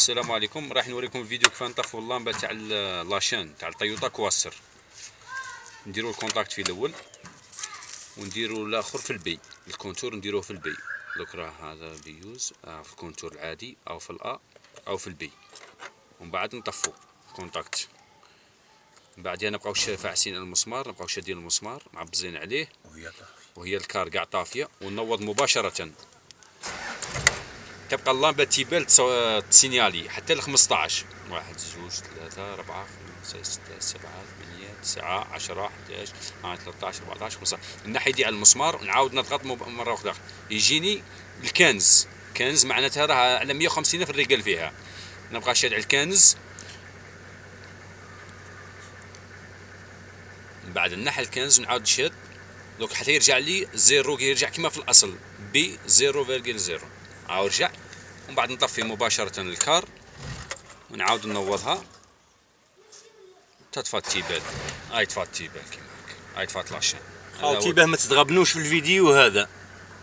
السلام عليكم. راح نوريكم فيديو كيف نطفوا اللامبة تاع la chaîne تاع Toyota Coaster. نديروا ال contact في الأول ونديروا الآخر في ال B. ال compteur نديروه في ال B. دوك راه هذا بيوز آه في ال compteur العادي أو في ال A أو في ال B. ومن بعد نطفوا contact من بعدها نبقاو فاعسين المسمار نبقاو شادين المسمار معبزين عليه. وهي ال car قاع طافية ونوض مباشرة. تبقى اللامبة T-belt ت signaler حتى ل 15 واحد زوج ثلاثة أربعة خمسة ستة سبعة ثمانية تسعة عشرة 11 12 13 14 15 الناحية دي على المسمار نعاود نضغط مرة أخرى. يجيني ال quinze. quinze معناتها راه على 150 في الرجال فيها. نبقى شاد على ال quinze. من بعد نحي ال quinze ونعاود نشد. دوك حتى يرجع لي zéro يرجع كما في الأصل. B 0.0 عاود رجع. ومن بعد نطفي مباشرة ال car ونعاود نوضها تطفى ال T-belt هاي طفى ال T-belt كيما هاك هاي طفات la chaîne. خاوتي باه ما تتغبنوش في الفيديو هذا.